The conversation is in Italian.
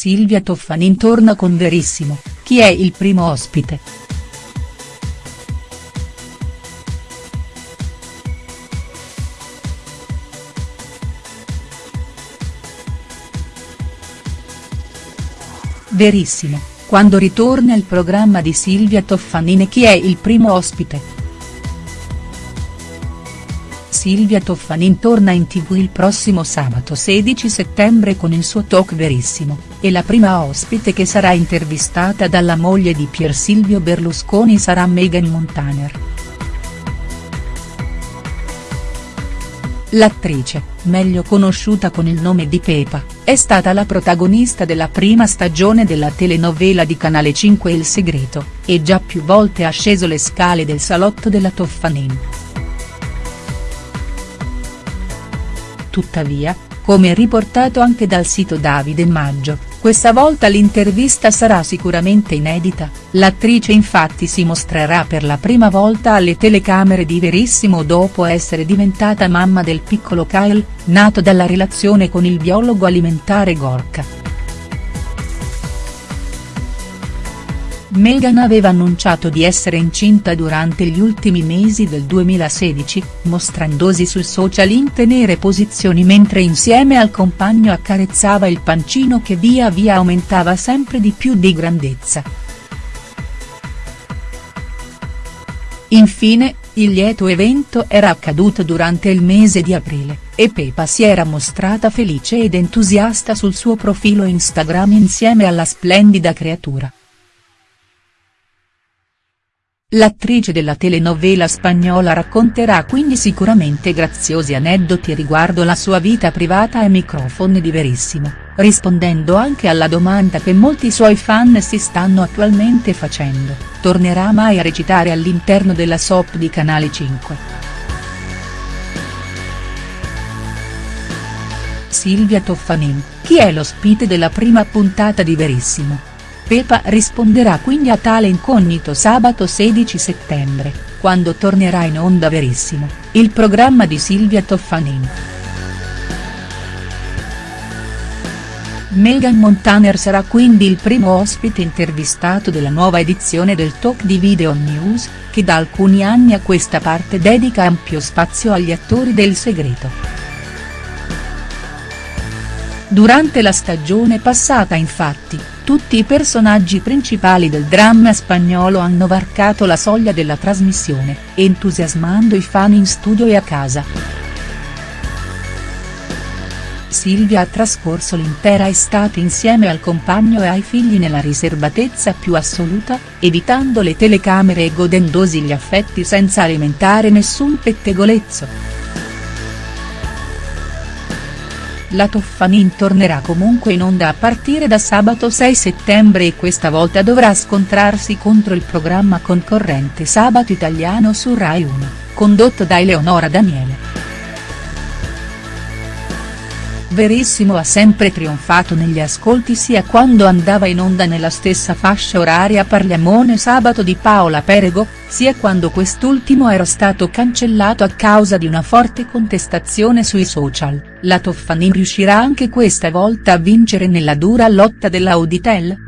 Silvia Toffanin torna con Verissimo, chi è il primo ospite?. Verissimo, quando ritorna il programma di Silvia Toffanin e chi è il primo ospite?. Silvia Toffanin torna in tv il prossimo sabato 16 settembre con il suo talk Verissimo, e la prima ospite che sarà intervistata dalla moglie di Pier Silvio Berlusconi sarà Meghan Montaner. L'attrice, meglio conosciuta con il nome di Pepa, è stata la protagonista della prima stagione della telenovela di Canale 5 Il Segreto, e già più volte ha sceso le scale del salotto della Toffanin. Tuttavia, come riportato anche dal sito Davide Maggio, questa volta l'intervista sarà sicuramente inedita, l'attrice infatti si mostrerà per la prima volta alle telecamere di Verissimo dopo essere diventata mamma del piccolo Kyle, nato dalla relazione con il biologo alimentare Gorka. Meghan aveva annunciato di essere incinta durante gli ultimi mesi del 2016, mostrandosi sul social in tenere posizioni mentre insieme al compagno accarezzava il pancino che via via aumentava sempre di più di grandezza. Infine, il lieto evento era accaduto durante il mese di aprile, e Pepa si era mostrata felice ed entusiasta sul suo profilo Instagram insieme alla splendida creatura. L'attrice della telenovela spagnola racconterà quindi sicuramente graziosi aneddoti riguardo la sua vita privata ai microfoni di Verissimo, rispondendo anche alla domanda che molti suoi fan si stanno attualmente facendo, tornerà mai a recitare all'interno della soap di Canale 5?. Silvia Toffanin, chi è l'ospite della prima puntata di Verissimo?. Pepa risponderà quindi a tale incognito sabato 16 settembre, quando tornerà in onda Verissimo, il programma di Silvia Toffanin. Meghan Montaner sarà quindi il primo ospite intervistato della nuova edizione del talk di Video News, che da alcuni anni a questa parte dedica ampio spazio agli attori del segreto. Durante la stagione passata infatti, tutti i personaggi principali del dramma spagnolo hanno varcato la soglia della trasmissione, entusiasmando i fan in studio e a casa. Silvia ha trascorso l'intera estate insieme al compagno e ai figli nella riservatezza più assoluta, evitando le telecamere e godendosi gli affetti senza alimentare nessun pettegolezzo. La Toffanin tornerà comunque in onda a partire da sabato 6 settembre e questa volta dovrà scontrarsi contro il programma concorrente Sabato Italiano su Rai 1, condotto da Eleonora Daniele. Verissimo ha sempre trionfato negli ascolti sia quando andava in onda nella stessa fascia oraria Parliamone sabato di Paola Perego, sia quando quest'ultimo era stato cancellato a causa di una forte contestazione sui social, la Toffanin riuscirà anche questa volta a vincere nella dura lotta dell'Auditel?.